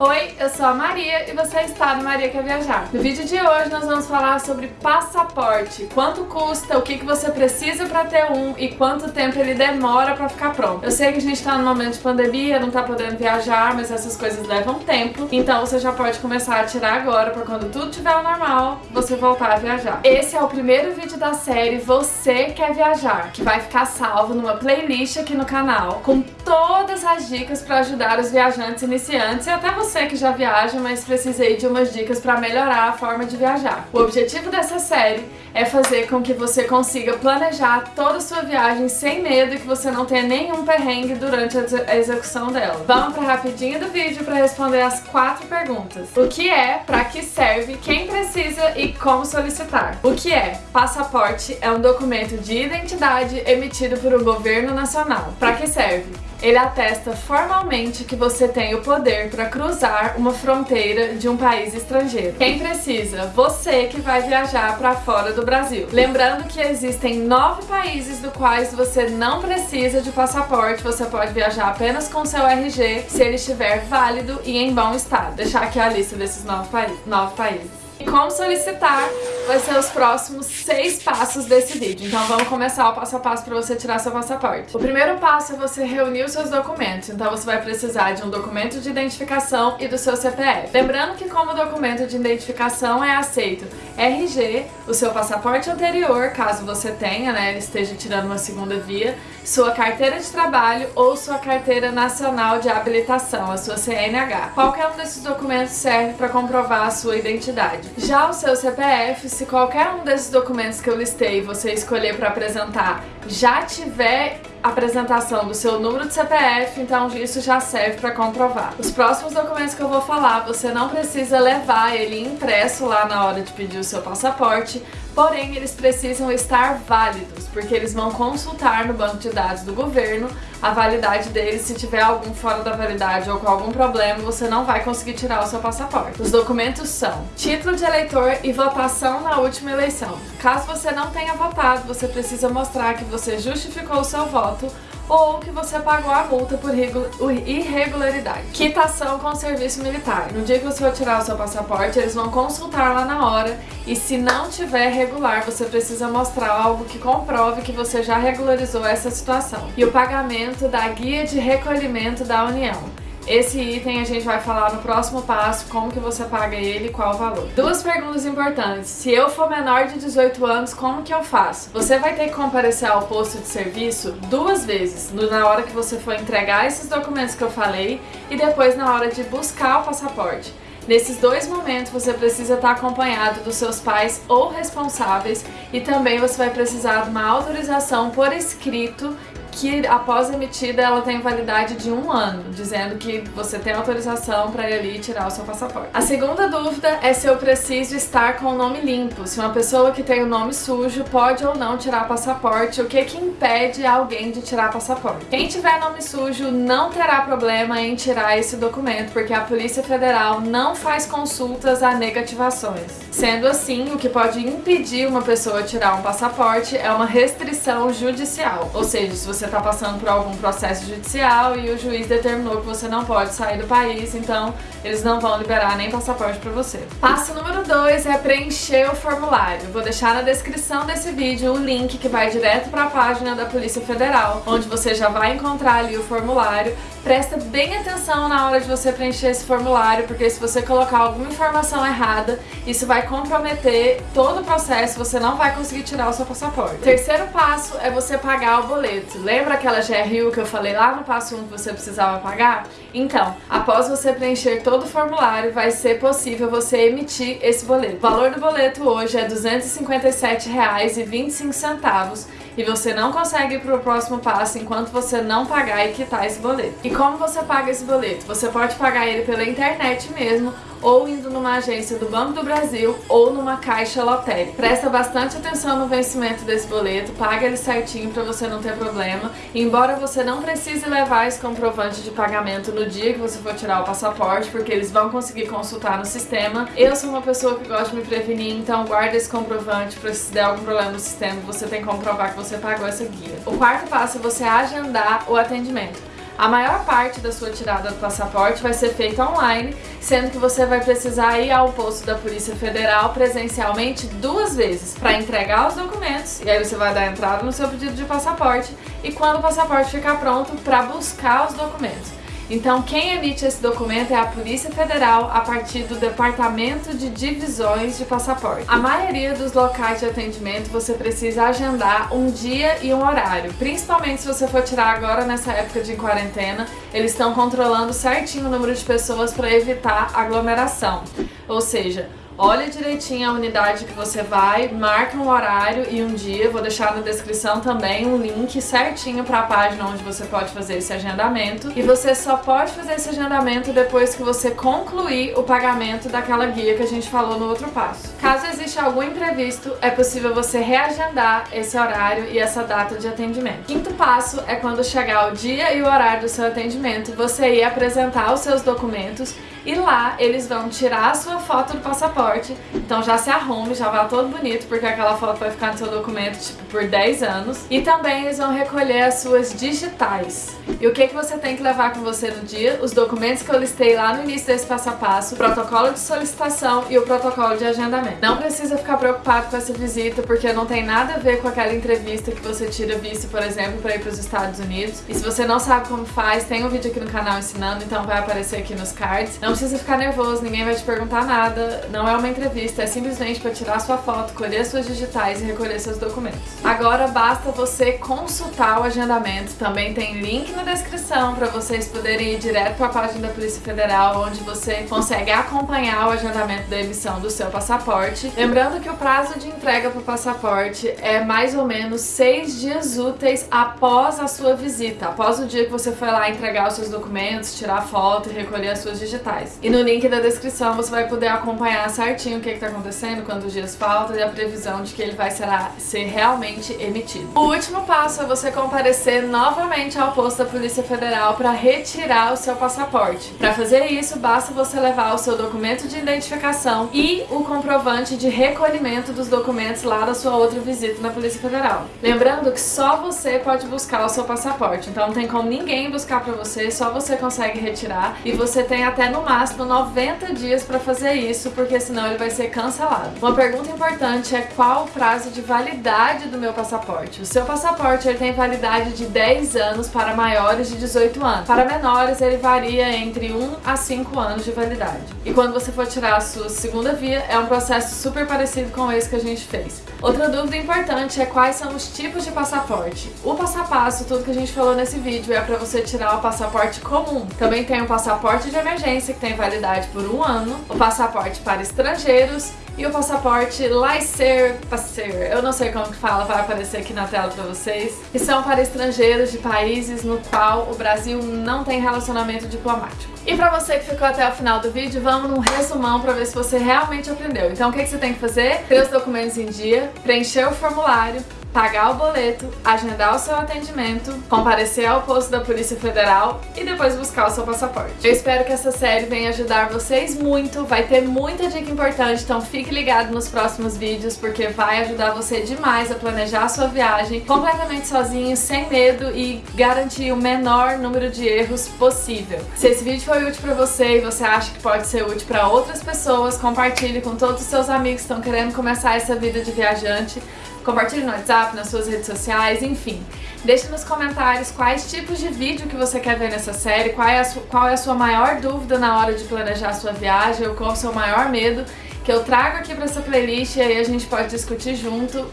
Oi, eu sou a Maria e você está no Maria Quer Viajar. No vídeo de hoje nós vamos falar sobre passaporte, quanto custa, o que, que você precisa para ter um e quanto tempo ele demora para ficar pronto. Eu sei que a gente está no momento de pandemia, não está podendo viajar, mas essas coisas levam tempo, então você já pode começar a tirar agora para quando tudo estiver normal, você voltar a viajar. Esse é o primeiro vídeo da série Você Quer Viajar, que vai ficar salvo numa playlist aqui no canal, com todas as dicas para ajudar os viajantes iniciantes e até você que já viaja, mas precisei de umas dicas para melhorar a forma de viajar. O objetivo dessa série é fazer com que você consiga planejar toda a sua viagem sem medo e que você não tenha nenhum perrengue durante a execução dela. Vamos para rapidinho do vídeo para responder as quatro perguntas. O que é, para que serve, quem precisa e como solicitar. O que é? Passaporte é um documento de identidade emitido por um governo nacional. Para que serve? Ele atesta formalmente que você tem o poder para cruzar uma fronteira de um país estrangeiro. Quem precisa? Você que vai viajar para fora do Brasil. Lembrando que existem nove países do quais você não precisa de passaporte, você pode viajar apenas com seu RG se ele estiver válido e em bom estado. Deixar aqui a lista desses nove, nove países. E como solicitar vai ser os próximos seis passos desse vídeo. Então vamos começar o passo a passo para você tirar seu passaporte. O primeiro passo é você reunir os seus documentos. Então você vai precisar de um documento de identificação e do seu CPF. Lembrando que como documento de identificação é aceito RG, o seu passaporte anterior, caso você tenha, né, esteja tirando uma segunda via, sua carteira de trabalho ou sua carteira nacional de habilitação, a sua CNH. Qualquer um desses documentos serve para comprovar a sua identidade. Já o seu CPF, se qualquer um desses documentos que eu listei você escolher para apresentar já tiver apresentação do seu número de CPF, então isso já serve para comprovar. Os próximos documentos que eu vou falar, você não precisa levar ele impresso lá na hora de pedir o seu passaporte, porém eles precisam estar válidos, porque eles vão consultar no banco de dados do governo a validade deles, se tiver algum fora da validade ou com algum problema, você não vai conseguir tirar o seu passaporte. Os documentos são título de eleitor e votação na última eleição. Caso você não tenha votado, você precisa mostrar que você justificou o seu voto ou que você pagou a multa por irregularidade. Quitação com o serviço militar. No dia que você for tirar o seu passaporte, eles vão consultar lá na hora e se não tiver regular, você precisa mostrar algo que comprove que você já regularizou essa situação. E o pagamento da guia de recolhimento da União. Esse item a gente vai falar no próximo passo, como que você paga ele e qual o valor. Duas perguntas importantes. Se eu for menor de 18 anos, como que eu faço? Você vai ter que comparecer ao posto de serviço duas vezes, na hora que você for entregar esses documentos que eu falei e depois na hora de buscar o passaporte. Nesses dois momentos você precisa estar acompanhado dos seus pais ou responsáveis e também você vai precisar de uma autorização por escrito que após emitida ela tem validade de um ano, dizendo que você tem autorização para ir ali tirar o seu passaporte. A segunda dúvida é se eu preciso estar com o nome limpo, se uma pessoa que tem o nome sujo pode ou não tirar passaporte, o que que impede alguém de tirar passaporte. Quem tiver nome sujo não terá problema em tirar esse documento, porque a Polícia Federal não faz consultas a negativações. Sendo assim, o que pode impedir uma pessoa tirar um passaporte é uma restrição judicial, ou seja, se você está passando por algum processo judicial e o juiz determinou que você não pode sair do país, então eles não vão liberar nem passaporte para você. Passo número 2 é preencher o formulário. Vou deixar na descrição desse vídeo o link que vai direto para a página da Polícia Federal, onde você já vai encontrar ali o formulário. Presta bem atenção na hora de você preencher esse formulário, porque se você colocar alguma informação errada, isso vai comprometer todo o processo, você não vai conseguir tirar o seu passaporte. Terceiro passo é você pagar o boleto. Lembra aquela GRU que eu falei lá no passo 1 que você precisava pagar? Então, após você preencher todo o formulário, vai ser possível você emitir esse boleto. O valor do boleto hoje é R$ 257,25 e você não consegue ir para o próximo passo enquanto você não pagar e quitar esse boleto. E como você paga esse boleto? Você pode pagar ele pela internet mesmo ou indo numa agência do Banco do Brasil ou numa caixa lotérica. Presta bastante atenção no vencimento desse boleto, paga ele certinho para você não ter problema. Embora você não precise levar esse comprovante de pagamento no dia que você for tirar o passaporte, porque eles vão conseguir consultar no sistema, eu sou uma pessoa que gosta de me prevenir, então guarda esse comprovante para se der algum problema no sistema, você tem que comprovar que você pagou essa guia. O quarto passo é você agendar o atendimento. A maior parte da sua tirada do passaporte vai ser feita online, sendo que você vai precisar ir ao posto da Polícia Federal presencialmente duas vezes para entregar os documentos, e aí você vai dar entrada no seu pedido de passaporte, e quando o passaporte ficar pronto, para buscar os documentos. Então, quem emite esse documento é a Polícia Federal a partir do Departamento de Divisões de Passaporte. A maioria dos locais de atendimento você precisa agendar um dia e um horário, principalmente se você for tirar agora nessa época de quarentena, eles estão controlando certinho o número de pessoas para evitar aglomeração. Ou seja, Olha direitinho a unidade que você vai, marca um horário e um dia, vou deixar na descrição também um link certinho para a página onde você pode fazer esse agendamento. E você só pode fazer esse agendamento depois que você concluir o pagamento daquela guia que a gente falou no outro passo. Caso exista algum imprevisto, é possível você reagendar esse horário e essa data de atendimento. Quinto passo é quando chegar o dia e o horário do seu atendimento, você ir apresentar os seus documentos e lá eles vão tirar a sua foto do passaporte, então já se arrume, já vá todo bonito, porque aquela foto vai ficar no seu documento tipo por 10 anos. E também eles vão recolher as suas digitais. E o que, que você tem que levar com você no dia? Os documentos que eu listei lá no início desse passo a passo, o protocolo de solicitação e o protocolo de agendamento. Não precisa ficar preocupado com essa visita, porque não tem nada a ver com aquela entrevista que você tira visto, por exemplo, para ir para os Estados Unidos. E se você não sabe como faz, tem um vídeo aqui no canal ensinando, então vai aparecer aqui nos cards. Não precisa ficar nervoso, ninguém vai te perguntar nada, não é uma entrevista, é simplesmente para tirar sua foto, colher suas digitais e recolher seus documentos. Agora basta você consultar o agendamento, também tem link na descrição para vocês poderem ir direto para a página da Polícia Federal, onde você consegue acompanhar o agendamento da emissão do seu passaporte. Lembrando que o prazo de entrega para o passaporte é mais ou menos seis dias úteis após a sua visita, após o dia que você foi lá entregar os seus documentos, tirar foto e recolher as suas digitais. E no link da descrição você vai poder acompanhar certinho o que está acontecendo, quantos dias faltam e a previsão de que ele vai será, ser realmente emitido. O último passo é você comparecer novamente ao posto da Polícia Federal para retirar o seu passaporte. Para fazer isso, basta você levar o seu documento de identificação e o comprovante de recolhimento dos documentos lá da sua outra visita na Polícia Federal. Lembrando que só você pode buscar o seu passaporte, então não tem como ninguém buscar para você, só você consegue retirar e você tem até no máximo 90 dias para fazer isso, porque senão ele vai ser cancelado. Uma pergunta importante é qual o prazo de validade do meu passaporte. O seu passaporte ele tem validade de 10 anos para maiores de 18 anos. Para menores ele varia entre 1 a 5 anos de validade. E quando você for tirar a sua segunda via, é um processo super parecido com esse que a gente fez. Outra dúvida importante é quais são os tipos de passaporte. O passo a passo, tudo que a gente falou nesse vídeo, é para você tirar o passaporte comum. Também tem o passaporte de emergência, tem validade por um ano, o passaporte para estrangeiros e o passaporte Laisser Passer, eu não sei como que fala, vai aparecer aqui na tela para vocês, que são para estrangeiros de países no qual o Brasil não tem relacionamento diplomático. E pra você que ficou até o final do vídeo, vamos num resumão pra ver se você realmente aprendeu. Então o que, que você tem que fazer? Ter os documentos em dia, preencher o formulário, pagar o boleto, agendar o seu atendimento, comparecer ao posto da Polícia Federal e depois buscar o seu passaporte. Eu espero que essa série venha ajudar vocês muito, vai ter muita dica importante, então fique ligado nos próximos vídeos porque vai ajudar você demais a planejar a sua viagem completamente sozinho, sem medo e garantir o menor número de erros possível. Se esse vídeo foi útil para você e você acha que pode ser útil para outras pessoas, compartilhe com todos os seus amigos que estão querendo começar essa vida de viajante. Compartilhe no WhatsApp, nas suas redes sociais, enfim. Deixe nos comentários quais tipos de vídeo que você quer ver nessa série, qual é a, sua, qual é a sua maior dúvida na hora de planejar a sua viagem, ou qual é o seu maior medo, que eu trago aqui para essa playlist e aí a gente pode discutir junto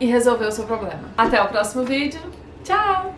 e resolver o seu problema. Até o próximo vídeo, tchau!